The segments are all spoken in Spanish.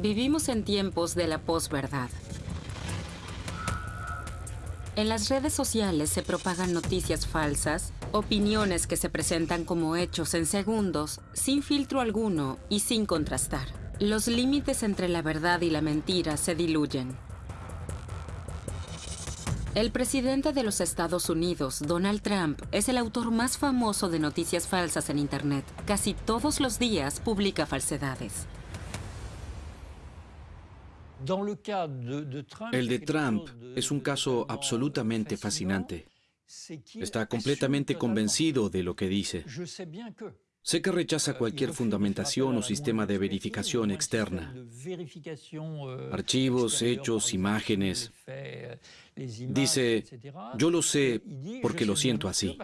Vivimos en tiempos de la posverdad. En las redes sociales se propagan noticias falsas, opiniones que se presentan como hechos en segundos, sin filtro alguno y sin contrastar. Los límites entre la verdad y la mentira se diluyen. El presidente de los Estados Unidos, Donald Trump, es el autor más famoso de noticias falsas en Internet. Casi todos los días publica falsedades. El de Trump es un caso absolutamente fascinante. Está completamente convencido de lo que dice. Sé que rechaza cualquier fundamentación o sistema de verificación externa. Archivos, hechos, imágenes. Dice, yo lo sé porque lo siento así.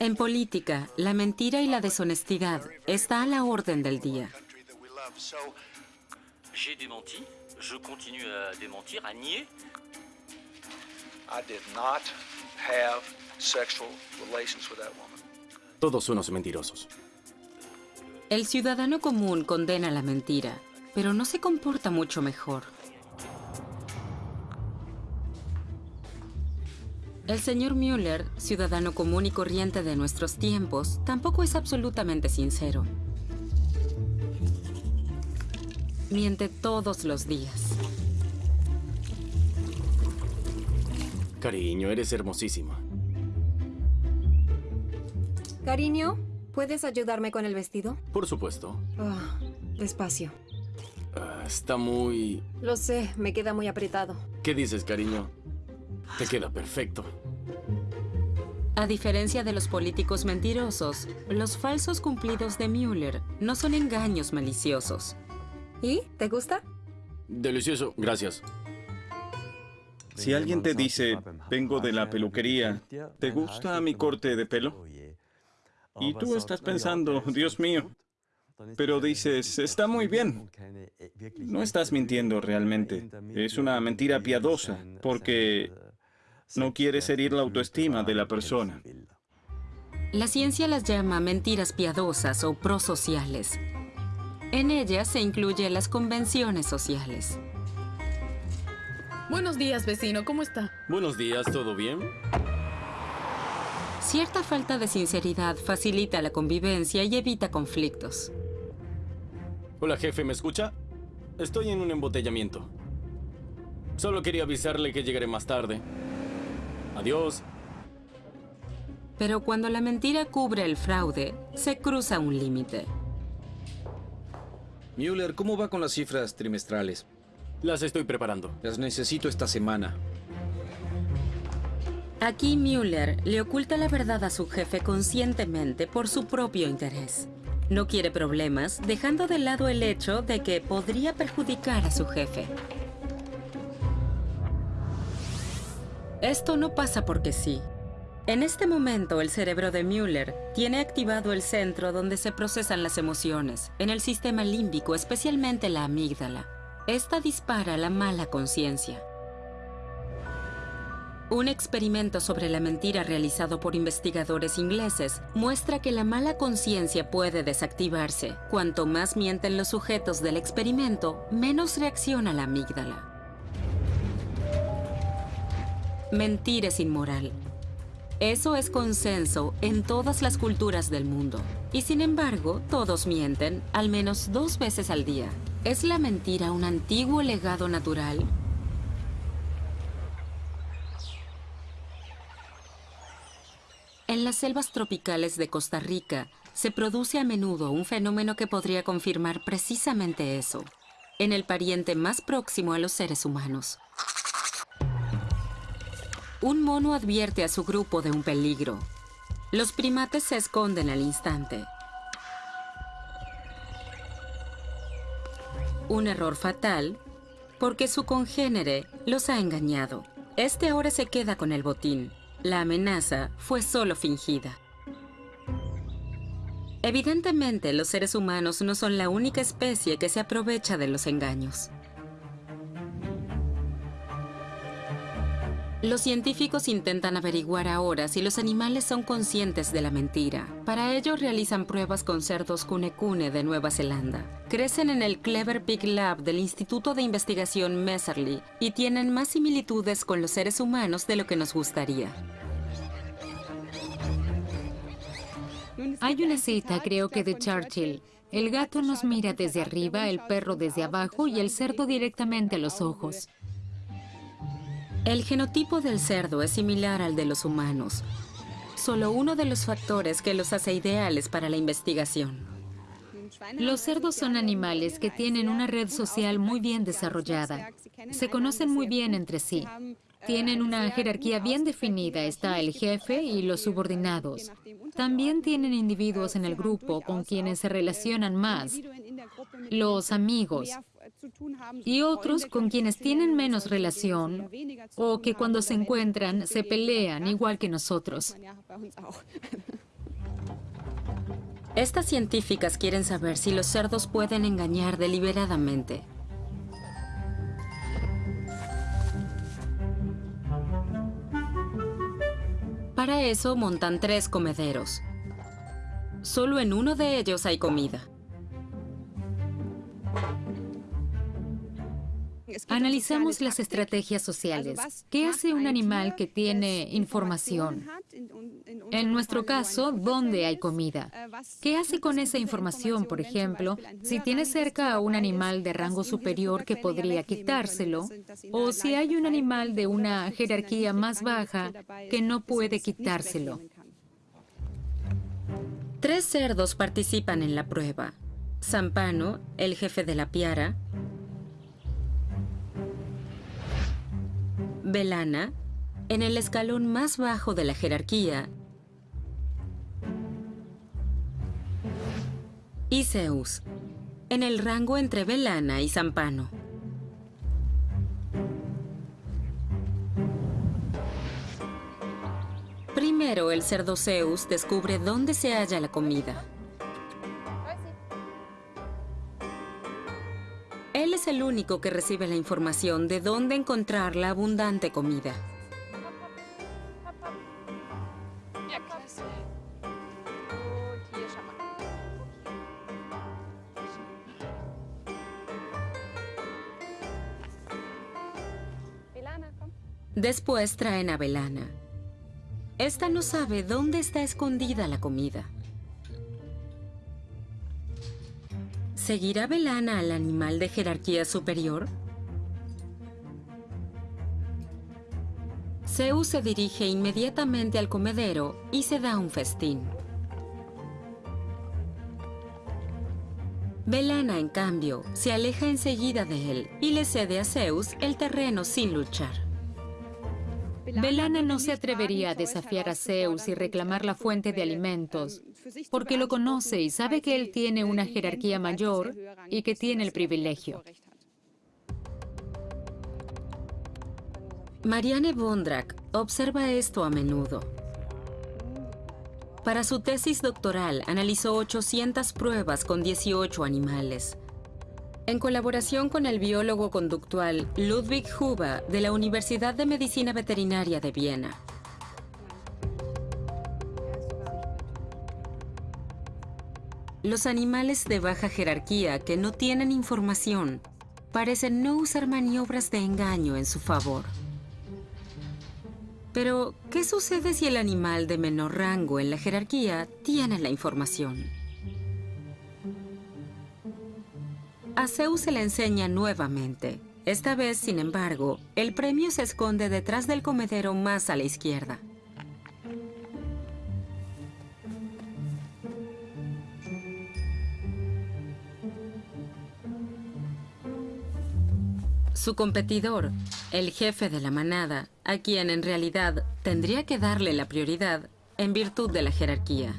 En política, la mentira y la deshonestidad está a la orden del día. Todos unos mentirosos. El ciudadano común condena la mentira, pero no se comporta mucho mejor. El señor Müller, ciudadano común y corriente de nuestros tiempos, tampoco es absolutamente sincero. Miente todos los días. Cariño, eres hermosísima. Cariño, ¿puedes ayudarme con el vestido? Por supuesto. Ah, despacio. Ah, está muy... Lo sé, me queda muy apretado. ¿Qué dices, cariño? Te queda perfecto. A diferencia de los políticos mentirosos, los falsos cumplidos de Müller no son engaños maliciosos. ¿Y? ¿Te gusta? Delicioso, gracias. Si alguien te dice, vengo de la peluquería, ¿te gusta mi corte de pelo? Y tú estás pensando, Dios mío, pero dices, está muy bien. No estás mintiendo realmente. Es una mentira piadosa, porque no quieres herir la autoestima de la persona. La ciencia las llama mentiras piadosas o prosociales. En ellas se incluyen las convenciones sociales. Buenos días, vecino. ¿Cómo está? Buenos días, ¿todo bien? Cierta falta de sinceridad facilita la convivencia y evita conflictos. Hola, jefe, ¿me escucha? Estoy en un embotellamiento. Solo quería avisarle que llegaré más tarde. Adiós. Pero cuando la mentira cubre el fraude, se cruza un límite. Müller, ¿cómo va con las cifras trimestrales? Las estoy preparando. Las necesito esta semana. Aquí Müller le oculta la verdad a su jefe conscientemente por su propio interés. No quiere problemas, dejando de lado el hecho de que podría perjudicar a su jefe. Esto no pasa porque sí. En este momento, el cerebro de Müller tiene activado el centro donde se procesan las emociones, en el sistema límbico, especialmente la amígdala. Esta dispara la mala conciencia. Un experimento sobre la mentira realizado por investigadores ingleses muestra que la mala conciencia puede desactivarse. Cuanto más mienten los sujetos del experimento, menos reacciona la amígdala. Mentir es inmoral. Eso es consenso en todas las culturas del mundo. Y sin embargo, todos mienten al menos dos veces al día. ¿Es la mentira un antiguo legado natural? En las selvas tropicales de Costa Rica se produce a menudo un fenómeno que podría confirmar precisamente eso, en el pariente más próximo a los seres humanos. Un mono advierte a su grupo de un peligro. Los primates se esconden al instante. Un error fatal porque su congénere los ha engañado. Este ahora se queda con el botín. La amenaza fue solo fingida. Evidentemente, los seres humanos no son la única especie que se aprovecha de los engaños. Los científicos intentan averiguar ahora si los animales son conscientes de la mentira. Para ello realizan pruebas con cerdos cune de Nueva Zelanda. Crecen en el Clever Pig Lab del Instituto de Investigación Messerly y tienen más similitudes con los seres humanos de lo que nos gustaría. Hay una cita, creo que de Churchill. El gato nos mira desde arriba, el perro desde abajo y el cerdo directamente a los ojos. El genotipo del cerdo es similar al de los humanos, solo uno de los factores que los hace ideales para la investigación. Los cerdos son animales que tienen una red social muy bien desarrollada. Se conocen muy bien entre sí. Tienen una jerarquía bien definida. Está el jefe y los subordinados. También tienen individuos en el grupo con quienes se relacionan más. Los amigos, y otros con quienes tienen menos relación o que cuando se encuentran se pelean igual que nosotros. Estas científicas quieren saber si los cerdos pueden engañar deliberadamente. Para eso montan tres comederos. Solo en uno de ellos hay comida. Analizamos las estrategias sociales. ¿Qué hace un animal que tiene información? En nuestro caso, ¿dónde hay comida? ¿Qué hace con esa información, por ejemplo, si tiene cerca a un animal de rango superior que podría quitárselo? O si hay un animal de una jerarquía más baja que no puede quitárselo. Tres cerdos participan en la prueba. Zampano, el jefe de la piara, Belana, en el escalón más bajo de la jerarquía, y Zeus, en el rango entre Belana y Zampano. Primero, el cerdo Zeus descubre dónde se halla la comida. El único que recibe la información de dónde encontrar la abundante comida. Después traen a Belana. Esta no sabe dónde está escondida la comida. ¿Seguirá Belana al animal de jerarquía superior? Zeus se dirige inmediatamente al comedero y se da un festín. Belana, en cambio, se aleja enseguida de él y le cede a Zeus el terreno sin luchar. Belana no se atrevería a desafiar a Zeus y reclamar la fuente de alimentos, porque lo conoce y sabe que él tiene una jerarquía mayor y que tiene el privilegio. Marianne Bondrak observa esto a menudo. Para su tesis doctoral analizó 800 pruebas con 18 animales. En colaboración con el biólogo conductual Ludwig Huber de la Universidad de Medicina Veterinaria de Viena. Los animales de baja jerarquía que no tienen información parecen no usar maniobras de engaño en su favor. Pero, ¿qué sucede si el animal de menor rango en la jerarquía tiene la información? A se le enseña nuevamente. Esta vez, sin embargo, el premio se esconde detrás del comedero más a la izquierda. Su competidor, el jefe de la manada, a quien en realidad tendría que darle la prioridad en virtud de la jerarquía.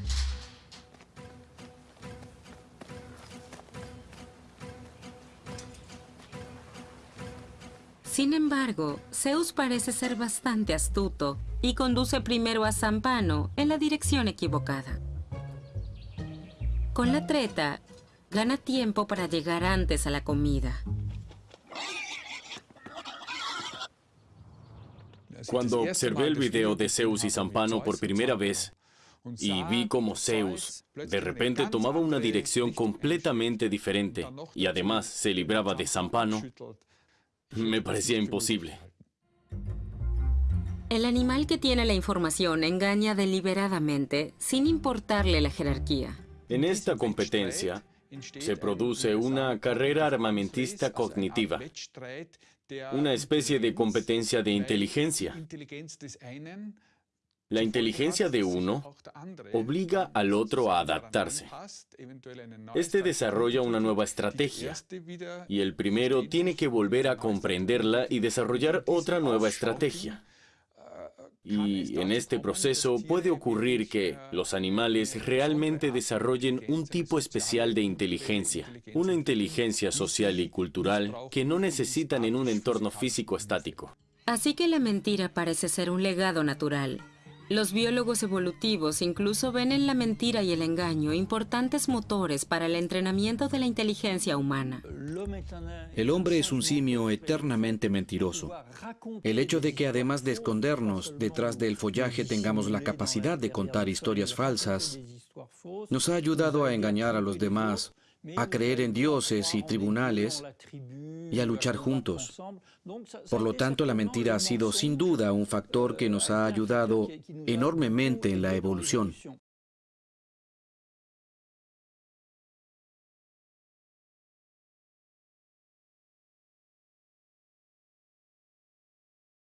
Sin embargo, Zeus parece ser bastante astuto y conduce primero a Zampano en la dirección equivocada. Con la treta, gana tiempo para llegar antes a la comida. Cuando observé el video de Zeus y Zampano por primera vez y vi cómo Zeus de repente tomaba una dirección completamente diferente y además se libraba de Zampano, me parecía imposible. El animal que tiene la información engaña deliberadamente sin importarle la jerarquía. En esta competencia se produce una carrera armamentista cognitiva, una especie de competencia de inteligencia. La inteligencia de uno obliga al otro a adaptarse. Este desarrolla una nueva estrategia y el primero tiene que volver a comprenderla y desarrollar otra nueva estrategia. Y en este proceso puede ocurrir que los animales realmente desarrollen un tipo especial de inteligencia, una inteligencia social y cultural que no necesitan en un entorno físico estático. Así que la mentira parece ser un legado natural, los biólogos evolutivos incluso ven en la mentira y el engaño importantes motores para el entrenamiento de la inteligencia humana. El hombre es un simio eternamente mentiroso. El hecho de que además de escondernos detrás del follaje tengamos la capacidad de contar historias falsas, nos ha ayudado a engañar a los demás a creer en dioses y tribunales y a luchar juntos. Por lo tanto, la mentira ha sido sin duda un factor que nos ha ayudado enormemente en la evolución.